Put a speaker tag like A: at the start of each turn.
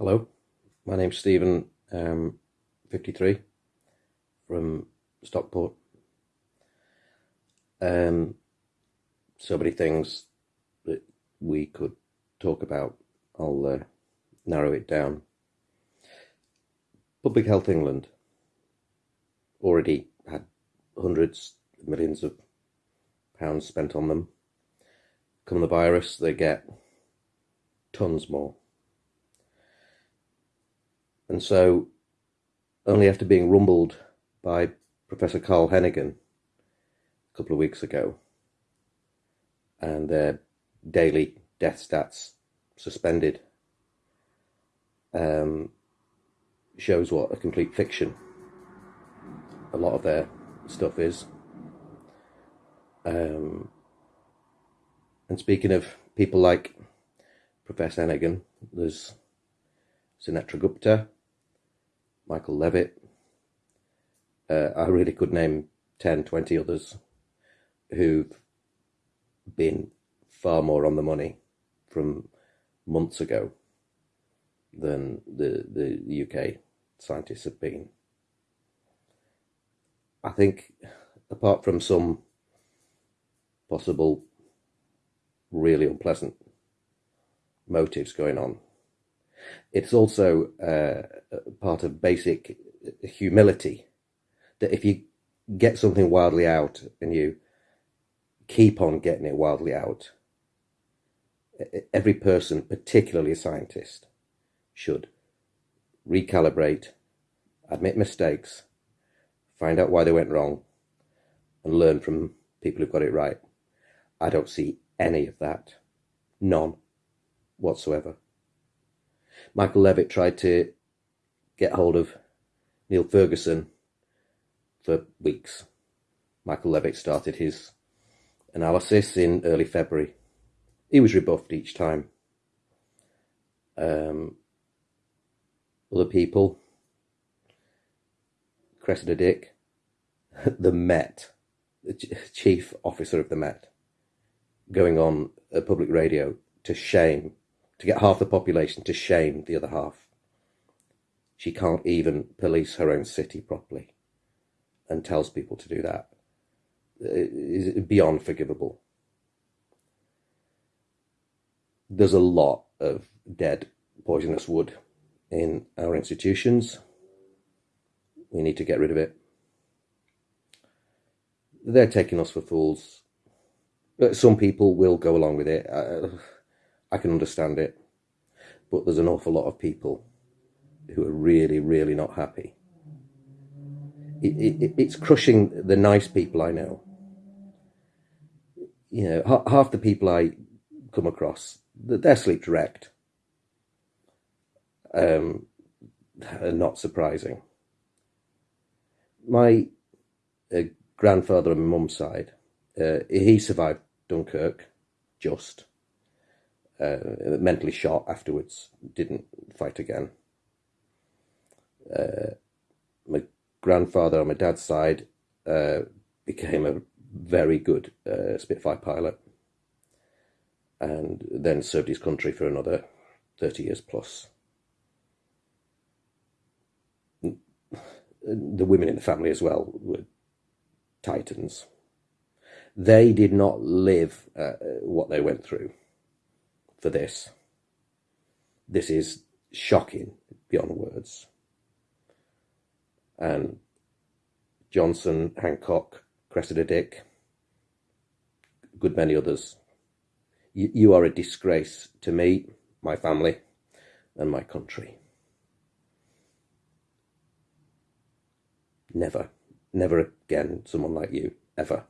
A: Hello, my name's Stephen, um, 53, from Stockport. Um, so many things that we could talk about. I'll uh, narrow it down. Public Health England already had hundreds millions of pounds spent on them. Come the virus, they get tons more. And so, only after being rumbled by Professor Carl Heneghan a couple of weeks ago, and their daily death stats suspended, um, shows what a complete fiction a lot of their stuff is. Um, and speaking of people like Professor Heneghan, there's Sunetra Gupta, Michael Levitt. Uh, I really could name 10, 20 others who've been far more on the money from months ago than the, the UK scientists have been. I think, apart from some possible really unpleasant motives going on, it's also uh, part of basic humility that if you get something wildly out and you keep on getting it wildly out, every person, particularly a scientist, should recalibrate, admit mistakes, find out why they went wrong, and learn from people who've got it right. I don't see any of that. None whatsoever. Michael Levitt tried to get hold of Neil Ferguson for weeks. Michael Levitt started his analysis in early February. He was rebuffed each time. Um, other people, Cressida Dick, the Met, the chief officer of the Met, going on a public radio to shame to get half the population to shame the other half. She can't even police her own city properly and tells people to do that. It is beyond forgivable. There's a lot of dead poisonous wood in our institutions. We need to get rid of it. They're taking us for fools. But some people will go along with it. Uh, I can understand it. But there's an awful lot of people who are really, really not happy. It, it, it's crushing the nice people I know. You know, half the people I come across, they're sleep direct. Um, not surprising. My uh, grandfather my mum's side, uh, he survived Dunkirk, just uh, mentally shot afterwards, didn't fight again. Uh, my grandfather on my dad's side uh, became a very good uh, Spitfire pilot and then served his country for another 30 years plus. The women in the family as well were titans. They did not live uh, what they went through for this. This is shocking beyond words. And Johnson, Hancock, Cressida Dick, a good many others. You, you are a disgrace to me, my family, and my country. Never, never again someone like you, ever.